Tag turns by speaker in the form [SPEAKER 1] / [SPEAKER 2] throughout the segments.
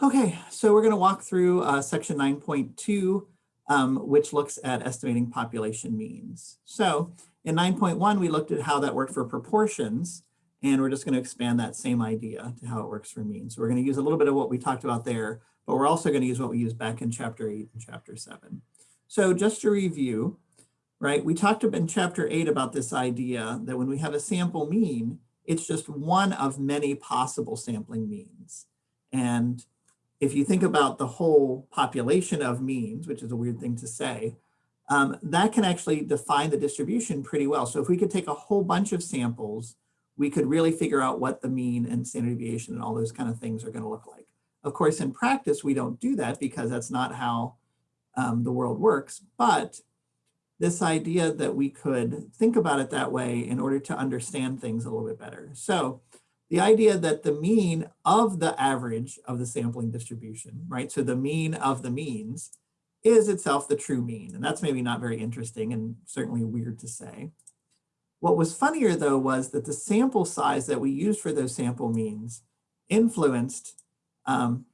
[SPEAKER 1] Okay, so we're going to walk through uh, section 9.2, um, which looks at estimating population means. So in 9.1, we looked at how that worked for proportions, and we're just going to expand that same idea to how it works for means. So we're going to use a little bit of what we talked about there, but we're also going to use what we used back in chapter 8 and chapter 7. So just to review, right, we talked in chapter 8 about this idea that when we have a sample mean, it's just one of many possible sampling means. And if you think about the whole population of means, which is a weird thing to say, um, that can actually define the distribution pretty well. So if we could take a whole bunch of samples, we could really figure out what the mean and standard deviation and all those kind of things are going to look like. Of course, in practice, we don't do that because that's not how um, the world works. But this idea that we could think about it that way in order to understand things a little bit better. So the idea that the mean of the average of the sampling distribution, right? So the mean of the means is itself the true mean. And that's maybe not very interesting and certainly weird to say. What was funnier though was that the sample size that we used for those sample means influenced um,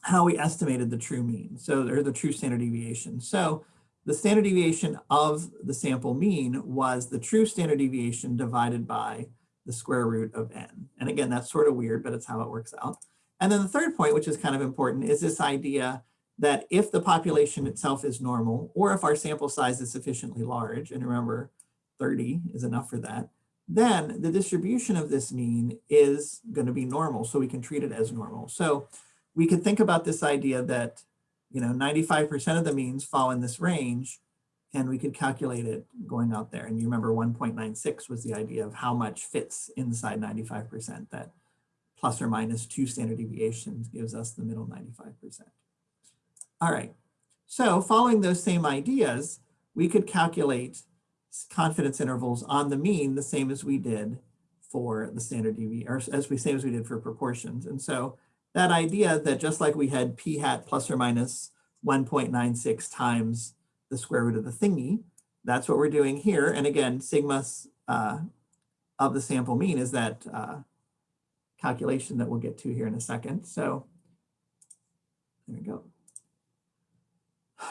[SPEAKER 1] how we estimated the true mean, so or the true standard deviation. So the standard deviation of the sample mean was the true standard deviation divided by the square root of n. And again, that's sort of weird, but it's how it works out. And then the third point, which is kind of important, is this idea that if the population itself is normal, or if our sample size is sufficiently large, and remember 30 is enough for that, then the distribution of this mean is going to be normal, so we can treat it as normal. So we could think about this idea that you know 95% of the means fall in this range, and we could calculate it going out there. And you remember 1.96 was the idea of how much fits inside 95%, that plus or minus two standard deviations gives us the middle 95%. All right, so following those same ideas, we could calculate confidence intervals on the mean the same as we did for the standard deviation, or as we same as we did for proportions. And so that idea that just like we had p hat plus or minus 1.96 times the square root of the thingy. That's what we're doing here. And again, sigma uh, of the sample mean is that uh, calculation that we'll get to here in a second. So there we go.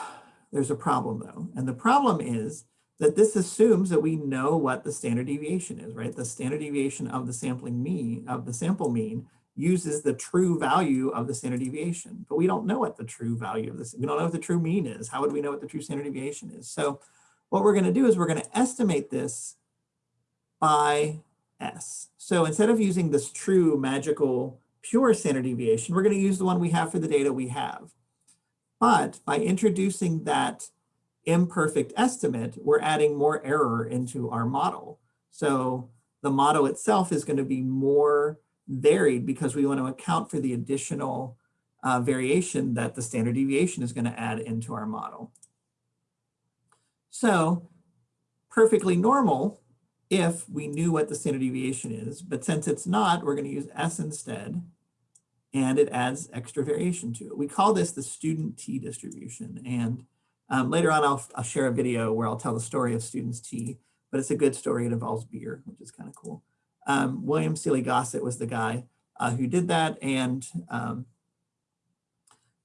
[SPEAKER 1] There's a problem though. And the problem is that this assumes that we know what the standard deviation is, right? The standard deviation of the sampling mean, of the sample mean uses the true value of the standard deviation, but we don't know what the true value of this, we don't know what the true mean is. How would we know what the true standard deviation is? So what we're gonna do is we're gonna estimate this by S. So instead of using this true magical pure standard deviation, we're gonna use the one we have for the data we have. But by introducing that imperfect estimate, we're adding more error into our model. So the model itself is gonna be more varied because we want to account for the additional uh, variation that the standard deviation is going to add into our model. So perfectly normal if we knew what the standard deviation is, but since it's not, we're going to use S instead, and it adds extra variation to it. We call this the student t distribution, and um, later on I'll, I'll share a video where I'll tell the story of students t, but it's a good story. It involves beer, which is kind of cool. Um, William Sealy Gosset was the guy uh, who did that. And um,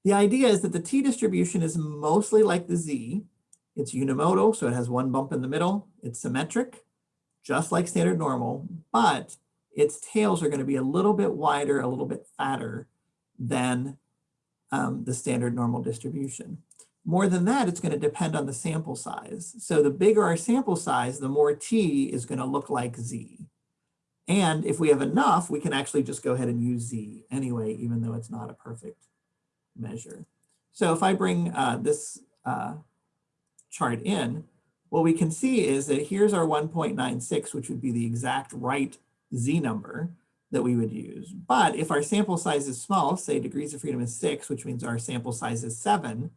[SPEAKER 1] the idea is that the t distribution is mostly like the z. It's unimodal, so it has one bump in the middle. It's symmetric, just like standard normal, but its tails are going to be a little bit wider, a little bit fatter than um, the standard normal distribution. More than that, it's going to depend on the sample size. So the bigger our sample size, the more t is going to look like z. And if we have enough, we can actually just go ahead and use z anyway, even though it's not a perfect measure. So if I bring uh, this uh, chart in, what we can see is that here's our 1.96, which would be the exact right z number that we would use. But if our sample size is small, say degrees of freedom is six, which means our sample size is seven,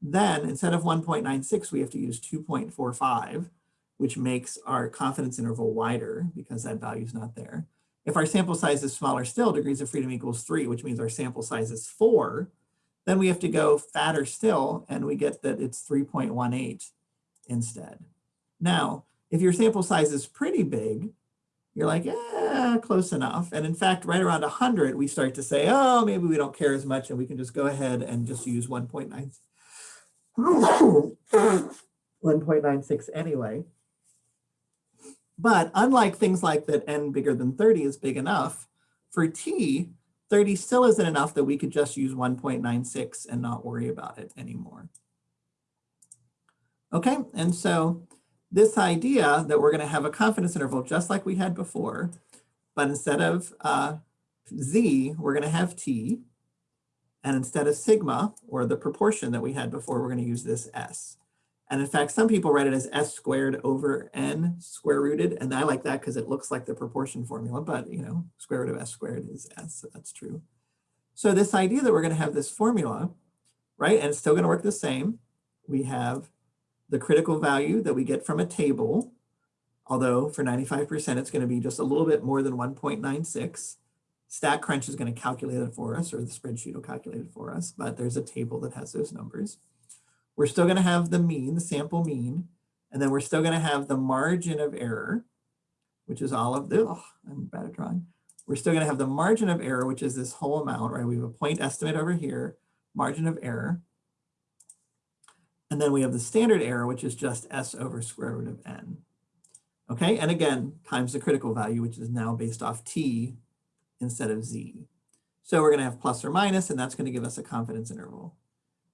[SPEAKER 1] then instead of 1.96, we have to use 2.45 which makes our confidence interval wider because that value is not there. If our sample size is smaller still, degrees of freedom equals three, which means our sample size is four, then we have to go fatter still and we get that it's 3.18 instead. Now, if your sample size is pretty big, you're like, yeah, close enough. And in fact, right around 100, we start to say, oh, maybe we don't care as much and we can just go ahead and just use 1.9. 1.96 anyway. But unlike things like that n bigger than 30 is big enough, for t, 30 still isn't enough that we could just use 1.96 and not worry about it anymore. Okay, and so this idea that we're going to have a confidence interval just like we had before, but instead of uh, z, we're going to have t. And instead of sigma, or the proportion that we had before, we're going to use this s. And in fact, some people write it as s squared over n square rooted. And I like that because it looks like the proportion formula, but you know, square root of s squared is s, so that's true. So this idea that we're going to have this formula, right, and it's still going to work the same. We have the critical value that we get from a table, although for 95%, it's going to be just a little bit more than 1.96. StatCrunch is going to calculate it for us, or the spreadsheet will calculate it for us, but there's a table that has those numbers. We're still going to have the mean, the sample mean, and then we're still going to have the margin of error, which is all of the, oh, I'm bad at drawing. We're still going to have the margin of error, which is this whole amount, right? We have a point estimate over here, margin of error. And then we have the standard error, which is just s over square root of n. Okay, and again, times the critical value, which is now based off t instead of z. So we're going to have plus or minus, and that's going to give us a confidence interval.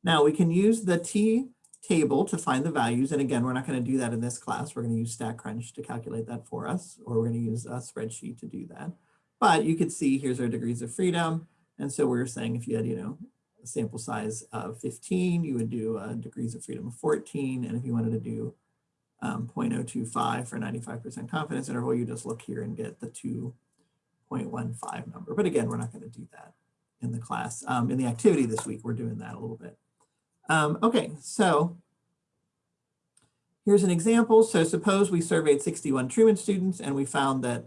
[SPEAKER 1] Now we can use the t table to find the values. And again, we're not going to do that in this class. We're going to use StatCrunch to calculate that for us, or we're going to use a spreadsheet to do that. But you could see here's our degrees of freedom. And so we are saying if you had, you know, a sample size of 15, you would do uh, degrees of freedom of 14. And if you wanted to do um, 0.025 for 95% confidence interval, you just look here and get the 2.15 number. But again, we're not going to do that in the class. Um, in the activity this week, we're doing that a little bit. Um, okay, so here's an example. So suppose we surveyed 61 Truman students and we found that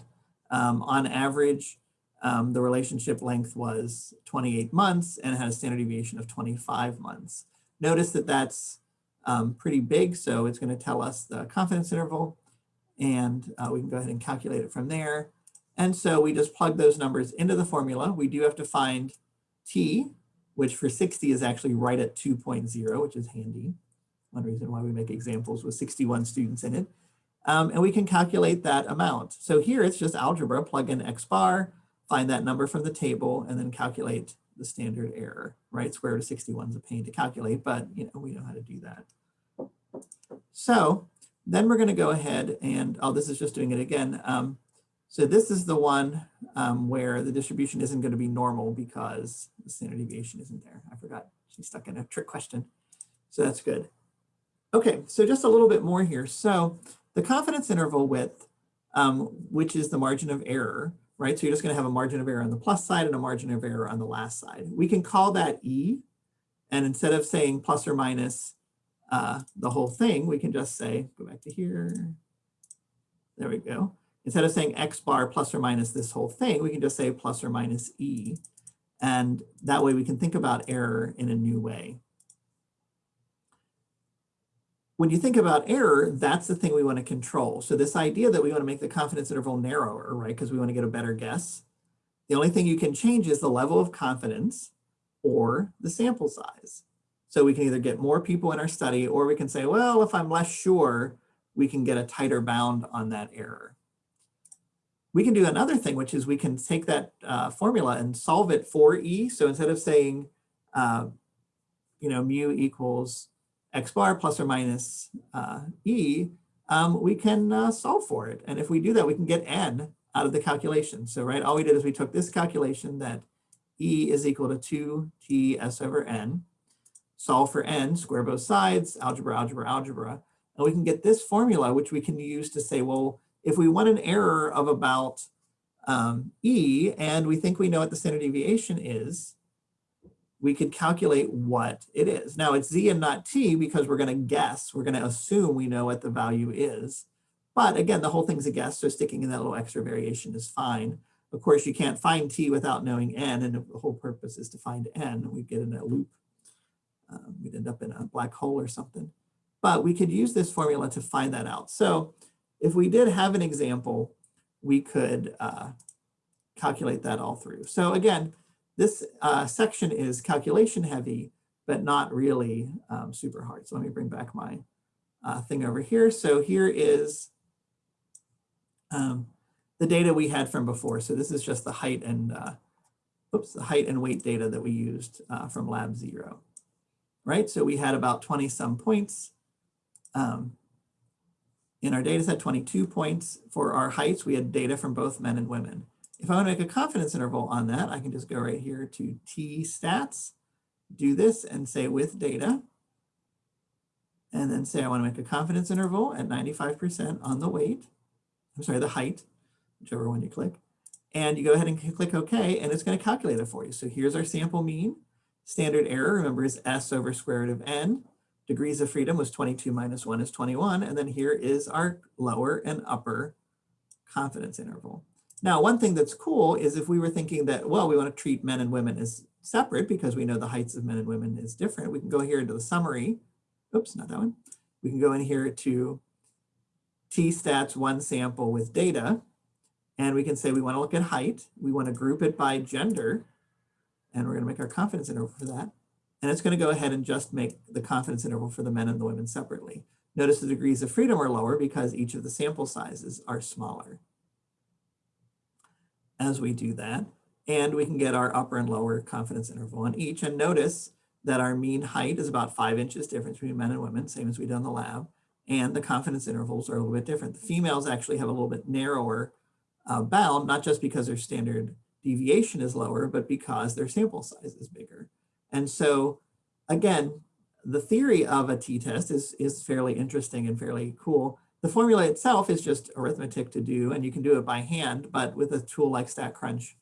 [SPEAKER 1] um, on average, um, the relationship length was 28 months and had a standard deviation of 25 months. Notice that that's um, pretty big, so it's going to tell us the confidence interval, and uh, we can go ahead and calculate it from there. And so we just plug those numbers into the formula. We do have to find t, which for 60 is actually right at 2.0, which is handy. One reason why we make examples with 61 students in it. Um, and we can calculate that amount. So here it's just algebra, plug in x bar, find that number from the table, and then calculate the standard error, right? Square root of 61 is a pain to calculate, but you know we know how to do that. So then we're going to go ahead and, oh, this is just doing it again. Um, so this is the one um, where the distribution isn't going to be normal because the standard deviation isn't there. I forgot she's stuck in a trick question. So that's good. Okay, so just a little bit more here. So the confidence interval width, um, which is the margin of error, right? So you're just going to have a margin of error on the plus side and a margin of error on the last side. We can call that E. And instead of saying plus or minus uh, the whole thing, we can just say, go back to here. There we go. Instead of saying X bar plus or minus this whole thing, we can just say plus or minus E. And that way we can think about error in a new way. When you think about error, that's the thing we want to control. So this idea that we want to make the confidence interval narrower, right, because we want to get a better guess, the only thing you can change is the level of confidence or the sample size. So we can either get more people in our study or we can say, well, if I'm less sure, we can get a tighter bound on that error. We can do another thing, which is we can take that uh, formula and solve it for E. So instead of saying, uh, you know, mu equals x bar plus or minus uh, E, um, we can uh, solve for it. And if we do that, we can get n out of the calculation. So right, all we did is we took this calculation that E is equal to 2t s over n, solve for n, square both sides, algebra, algebra, algebra, and we can get this formula, which we can use to say, well, if we want an error of about um, E and we think we know what the standard deviation is, we could calculate what it is. Now it's Z and not T because we're gonna guess, we're gonna assume we know what the value is. But again, the whole thing's a guess, so sticking in that little extra variation is fine. Of course, you can't find T without knowing N, and the whole purpose is to find N. We get in a loop. Um, we'd end up in a black hole or something. But we could use this formula to find that out. So if we did have an example we could uh, calculate that all through. So again, this uh, section is calculation heavy, but not really um, super hard. So let me bring back my uh, thing over here. So here is um, the data we had from before. So this is just the height and uh, oops, the height and weight data that we used uh, from lab zero, right? So we had about 20 some points. Um, in our data set, 22 points for our heights. We had data from both men and women. If I want to make a confidence interval on that, I can just go right here to T stats, do this and say with data, and then say I want to make a confidence interval at 95% on the weight. I'm sorry, the height, whichever one you click. And you go ahead and click OK, and it's going to calculate it for you. So here's our sample mean. Standard error, remember, is S over square root of N. Degrees of freedom was 22 minus 1 is 21. And then here is our lower and upper confidence interval. Now, one thing that's cool is if we were thinking that, well, we want to treat men and women as separate because we know the heights of men and women is different, we can go here into the summary. Oops, not that one. We can go in here to t-stats one sample with data, and we can say we want to look at height. We want to group it by gender, and we're going to make our confidence interval for that. And it's going to go ahead and just make the confidence interval for the men and the women separately. Notice the degrees of freedom are lower because each of the sample sizes are smaller. As we do that, and we can get our upper and lower confidence interval on each. And notice that our mean height is about five inches difference between men and women, same as we did in the lab. And the confidence intervals are a little bit different. The females actually have a little bit narrower uh, bound, not just because their standard deviation is lower, but because their sample size is bigger. And so again, the theory of a t-test is, is fairly interesting and fairly cool. The formula itself is just arithmetic to do, and you can do it by hand, but with a tool like StatCrunch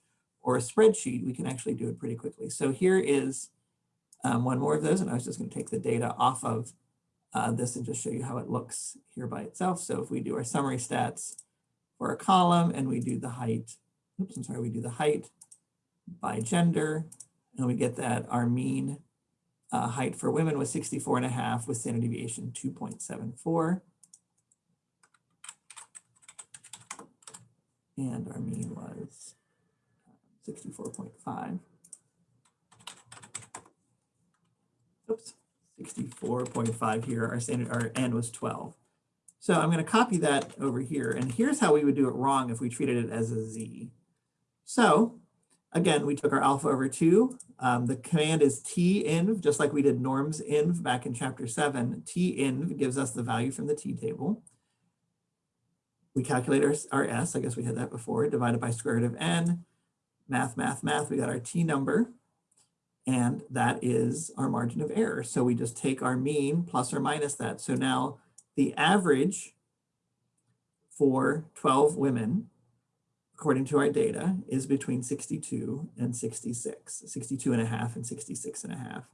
[SPEAKER 1] or a spreadsheet, we can actually do it pretty quickly. So here is um, one more of those, and I was just gonna take the data off of uh, this and just show you how it looks here by itself. So if we do our summary stats for a column and we do the height, oops, I'm sorry, we do the height by gender, and we get that our mean uh, height for women was 64 and a half with standard deviation 2.74. And our mean was 64.5. Oops, 64.5 here. Our standard, our N was 12. So I'm going to copy that over here. And here's how we would do it wrong if we treated it as a Z. So Again, we took our alpha over two. Um, the command is tinv, just like we did norms inv back in chapter seven. tinv gives us the value from the t table. We calculate our, our s, I guess we had that before, divided by square root of n. Math, math, math, we got our t number. And that is our margin of error. So we just take our mean plus or minus that. So now the average for 12 women according to our data, is between 62 and 66, 62 and a half and 66 and a half.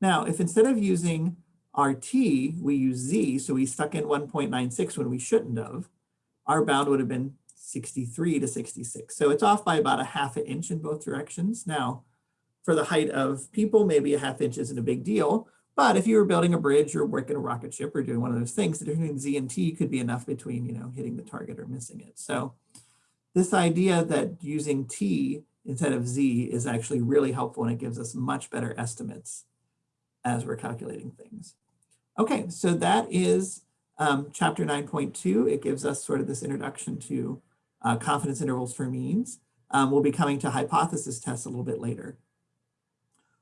[SPEAKER 1] Now, if instead of using RT, we use Z, so we stuck in 1.96 when we shouldn't have, our bound would have been 63 to 66. So it's off by about a half an inch in both directions. Now, for the height of people, maybe a half inch isn't a big deal, but if you were building a bridge or working a rocket ship or doing one of those things, the difference between Z and T could be enough between, you know, hitting the target or missing it. So this idea that using T instead of Z is actually really helpful and it gives us much better estimates as we're calculating things. Okay, so that is um, chapter 9.2. It gives us sort of this introduction to uh, confidence intervals for means. Um, we'll be coming to hypothesis tests a little bit later.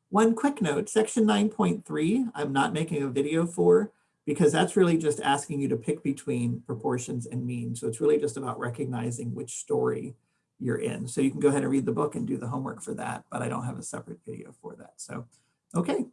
[SPEAKER 1] One quick note, section 9.3, I'm not making a video for because that's really just asking you to pick between proportions and means. So it's really just about recognizing which story you're in. So you can go ahead and read the book and do the homework for that, but I don't have a separate video for that. So, okay,